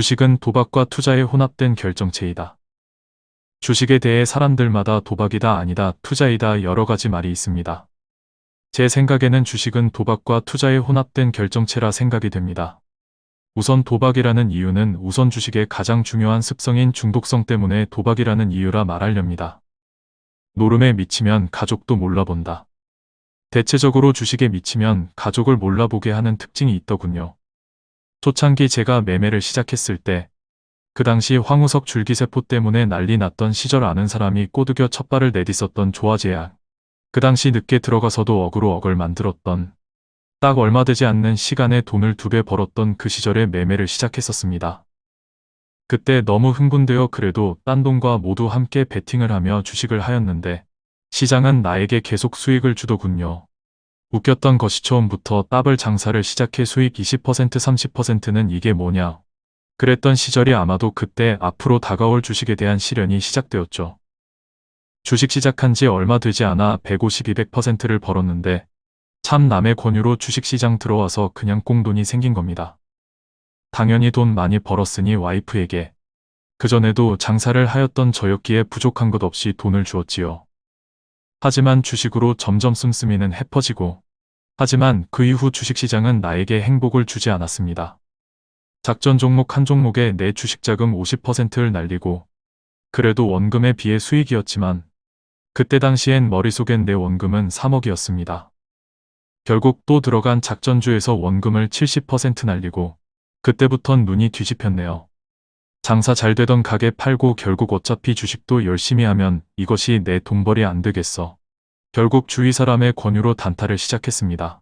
주식은 도박과 투자의 혼합된 결정체이다. 주식에 대해 사람들마다 도박이다 아니다 투자이다 여러 가지 말이 있습니다. 제 생각에는 주식은 도박과 투자의 혼합된 결정체라 생각이 됩니다. 우선 도박이라는 이유는 우선 주식의 가장 중요한 습성인 중독성 때문에 도박이라는 이유라 말하렵니다. 노름에 미치면 가족도 몰라본다. 대체적으로 주식에 미치면 가족을 몰라보게 하는 특징이 있더군요. 초창기 제가 매매를 시작했을 때 그 당시 황우석 줄기세포 때문에 난리 났던 시절 아는 사람이 꼬드겨 첫발을 내딛었던 조화제약. 그 당시 늦게 들어가서도 억으로 억을 만들었던 딱 얼마 되지 않는 시간에 돈을 두 배 벌었던 그 시절에 매매를 시작했었습니다. 그때 너무 흥분되어 그래도 딴 돈과 모두 함께 베팅을 하며 주식을 하였는데 시장은 나에게 계속 수익을 주더군요. 웃겼던 것이 처음부터 따블 장사를 시작해 수익 20% 30%는 이게 뭐냐. 그랬던 시절이 아마도 그때 앞으로 다가올 주식에 대한 시련이 시작되었죠. 주식 시작한 지 얼마 되지 않아 150, 200%를 벌었는데 참 남의 권유로 주식시장 들어와서 그냥 꽁돈이 생긴 겁니다. 당연히 돈 많이 벌었으니 와이프에게 그전에도 장사를 하였던 저였기에 부족한 것 없이 돈을 주었지요. 하지만 주식으로 점점 씀씀이는 해퍼지고 하지만 그 이후 주식시장은 나에게 행복을 주지 않았습니다. 작전 종목 한 종목에 내 주식 자금 50%를 날리고 그래도 원금에 비해 수익이었지만 그때 당시엔 머릿속엔 내 원금은 3억이었습니다. 결국 또 들어간 작전주에서 원금을 70% 날리고 그때부턴 눈이 뒤집혔네요. 장사 잘 되던 가게 팔고 결국 어차피 주식도 열심히 하면 이것이 내 돈벌이 안 되겠어. 결국 주위 사람의 권유로 단타를 시작했습니다.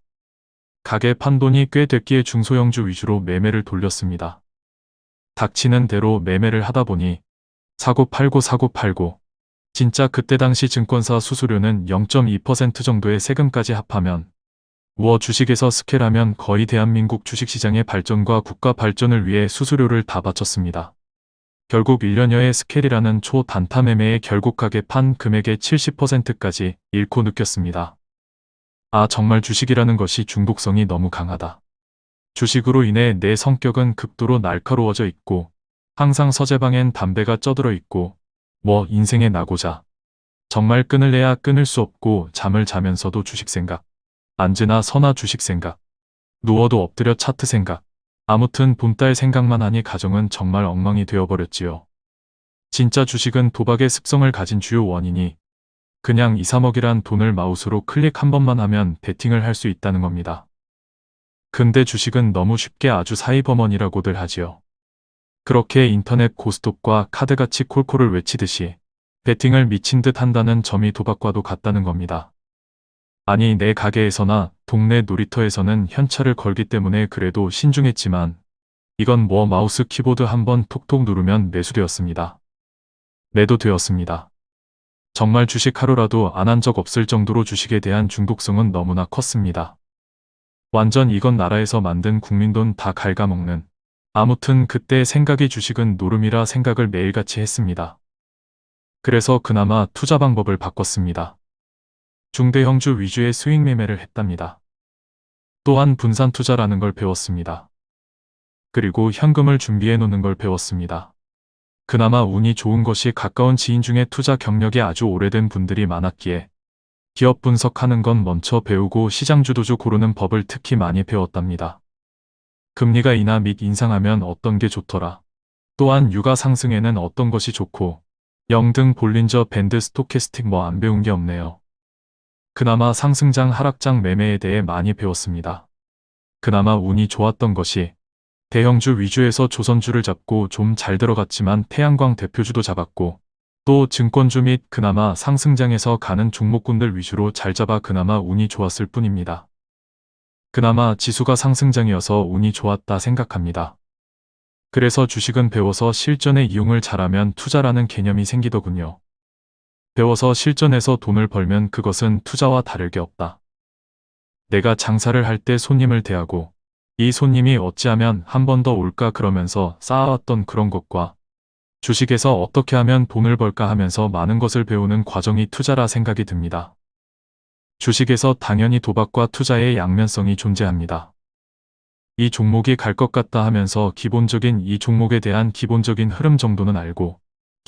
가게 판 돈이 꽤 됐기에 중소형주 위주로 매매를 돌렸습니다. 닥치는 대로 매매를 하다 보니 사고 팔고 사고 팔고 진짜 그때 당시 증권사 수수료는 0.2% 정도의 세금까지 합하면 우어 주식에서 스케라면 거의 대한민국 주식시장의 발전과 국가 발전을 위해 수수료를 다 바쳤습니다. 결국 1년여의 스케일이라는 초단타 매매에 결국 가게 판 금액의 70%까지 잃고 느꼈습니다. 아 정말 주식이라는 것이 중독성이 너무 강하다. 주식으로 인해 내 성격은 극도로 날카로워져 있고 항상 서재방엔 담배가 쪄들어 있고 뭐 인생에 나고자 정말 끊을래야 끊을 수 없고 잠을 자면서도 주식 생각 앉으나 서나 주식 생각 누워도 엎드려 차트 생각 아무튼 봄딸 생각만 하니 가정은 정말 엉망이 되어버렸지요. 진짜 주식은 도박의 습성을 가진 주요 원인이 그냥 2, 3억이란 돈을 마우스로 클릭 한 번만 하면 베팅을 할 수 있다는 겁니다. 근데 주식은 너무 쉽게 아주 사이버머니라고들 하지요. 그렇게 인터넷 고스톱과 카드같이 콜콜을 외치듯이 베팅을 미친 듯 한다는 점이 도박과도 같다는 겁니다. 아니 내 가게에서나 동네 놀이터에서는 현찰을 걸기 때문에 그래도 신중했지만 이건 뭐 마우스 키보드 한번 톡톡 누르면 매수되었습니다. 매도 되었습니다. 정말 주식 하루라도 안 한 적 없을 정도로 주식에 대한 중독성은 너무나 컸습니다. 완전 이건 나라에서 만든 국민돈 다 갉아먹는 아무튼 그때 생각이 주식은 노름이라 생각을 매일같이 했습니다. 그래서 그나마 투자 방법을 바꿨습니다. 중대형주 위주의 수익 매매를 했답니다. 또한 분산 투자라는 걸 배웠습니다. 그리고 현금을 준비해 놓는 걸 배웠습니다. 그나마 운이 좋은 것이 가까운 지인 중에 투자 경력이 아주 오래된 분들이 많았기에 기업 분석하는 건 먼저 배우고 시장 주도주 고르는 법을 특히 많이 배웠답니다. 금리가 인하 및 인상하면 어떤 게 좋더라. 또한 유가 상승에는 어떤 것이 좋고 영 등 볼린저 밴드 스토캐스틱 뭐 안 배운 게 없네요. 그나마 상승장 하락장 매매에 대해 많이 배웠습니다. 그나마 운이 좋았던 것이 대형주 위주에서 조선주를 잡고 좀 잘 들어갔지만 태양광 대표주도 잡았고 또 증권주 및 그나마 상승장에서 가는 종목군들 위주로 잘 잡아 그나마 운이 좋았을 뿐입니다. 그나마 지수가 상승장이어서 운이 좋았다 생각합니다. 그래서 주식은 배워서 실전에 이용을 잘하면 투자라는 개념이 생기더군요. 배워서 실전에서 돈을 벌면 그것은 투자와 다를 게 없다. 내가 장사를 할 때 손님을 대하고 이 손님이 어찌하면 한 번 더 올까 그러면서 쌓아왔던 그런 것과 주식에서 어떻게 하면 돈을 벌까 하면서 많은 것을 배우는 과정이 투자라 생각이 듭니다. 주식에서 당연히 도박과 투자의 양면성이 존재합니다. 이 종목이 갈 것 같다 하면서 기본적인 이 종목에 대한 기본적인 흐름 정도는 알고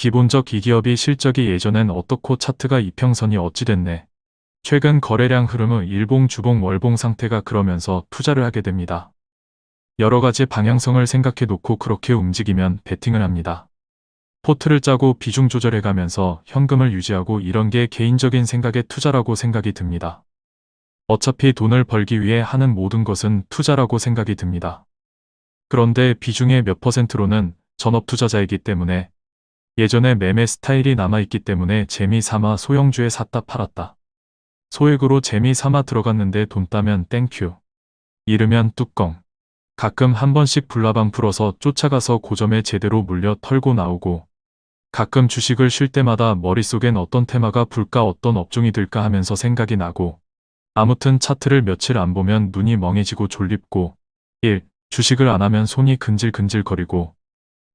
기본적 이 기업이 실적이 예전엔 어떻고 차트가 이평선이 어찌 됐네. 최근 거래량 흐름은 일봉 주봉 월봉 상태가 그러면서 투자를 하게 됩니다. 여러 가지 방향성을 생각해 놓고 그렇게 움직이면 베팅을 합니다. 포트를 짜고 비중 조절해 가면서 현금을 유지하고 이런 게 개인적인 생각의 투자라고 생각이 듭니다. 어차피 돈을 벌기 위해 하는 모든 것은 투자라고 생각이 듭니다. 그런데 비중의 몇 퍼센트로는 전업 투자자이기 때문에 예전에 매매 스타일이 남아있기 때문에 재미 삼아 소형주에 샀다 팔았다. 소액으로 재미 삼아 들어갔는데 돈 따면 thank you. 잃으면 뚜껑. 가끔 한 번씩 불나방 풀어서 쫓아가서 고점에 제대로 물려 털고 나오고 가끔 주식을 쉴 때마다 머릿속엔 어떤 테마가 불까 어떤 업종이 들까 하면서 생각이 나고 아무튼 차트를 며칠 안 보면 눈이 멍해지고 졸립고 1. 주식을 안 하면 손이 근질근질거리고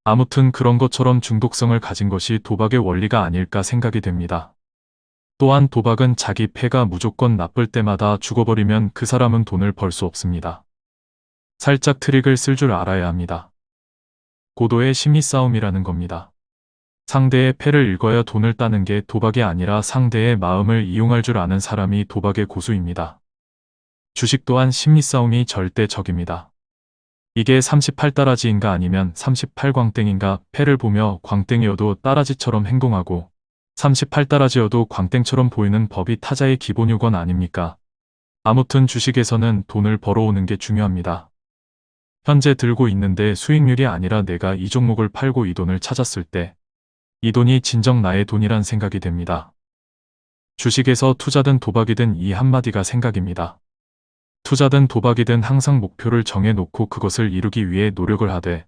아무튼 그런 것처럼 중독성을 가진 것이 도박의 원리가 아닐까 생각이 됩니다. 또한 도박은 자기 패가 무조건 나쁠 때마다 죽어버리면 그 사람은 돈을 벌 수 없습니다. 살짝 트릭을 쓸 줄 알아야 합니다. 고도의 심리 싸움이라는 겁니다. 상대의 패를 읽어야 돈을 따는 게 도박이 아니라 상대의 마음을 이용할 줄 아는 사람이 도박의 고수입니다. 주식 또한 심리 싸움이 절대 적입니다. 이게 38따라지인가 아니면 38광땡인가 패를 보며 광땡이어도 따라지처럼 행동하고 38따라지여도 광땡처럼 보이는 법이 타자의 기본 요건 아닙니까? 아무튼 주식에서는 돈을 벌어오는 게 중요합니다. 현재 들고 있는데 수익률이 아니라 내가 이 종목을 팔고 이 돈을 찾았을 때 이 돈이 진정 나의 돈이란 생각이 됩니다. 주식에서 투자든 도박이든 이 한마디가 생각입니다. 투자든 도박이든 항상 목표를 정해놓고 그것을 이루기 위해 노력을 하되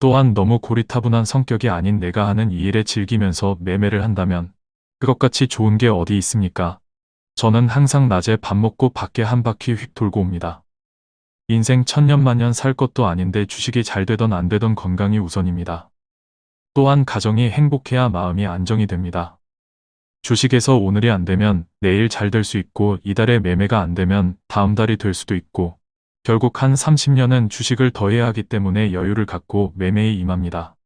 또한 너무 고리타분한 성격이 아닌 내가 하는 이 일에 즐기면서 매매를 한다면 그것같이 좋은 게 어디 있습니까? 저는 항상 낮에 밥 먹고 밖에 한 바퀴 휙 돌고 옵니다. 인생 천년만년 살 것도 아닌데 주식이 잘 되던 안 되던 건강이 우선입니다. 또한 가정이 행복해야 마음이 안정이 됩니다. 주식에서 오늘이 안 되면 내일 잘 될 수 있고 이달에 매매가 안 되면 다음 달이 될 수도 있고 결국 한 30년은 주식을 더 해야 하기 때문에 여유를 갖고 매매에 임합니다.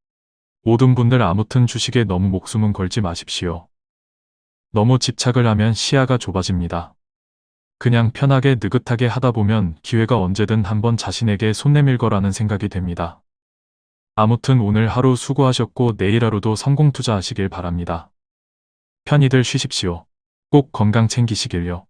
모든 분들 아무튼 주식에 너무 목숨은 걸지 마십시오. 너무 집착을 하면 시야가 좁아집니다. 그냥 편하게 느긋하게 하다 보면 기회가 언제든 한번 자신에게 손 내밀 거라는 생각이 됩니다. 아무튼 오늘 하루 수고하셨고 내일 하루도 성공 투자하시길 바랍니다. 편히들 쉬십시오. 꼭 건강 챙기시길요.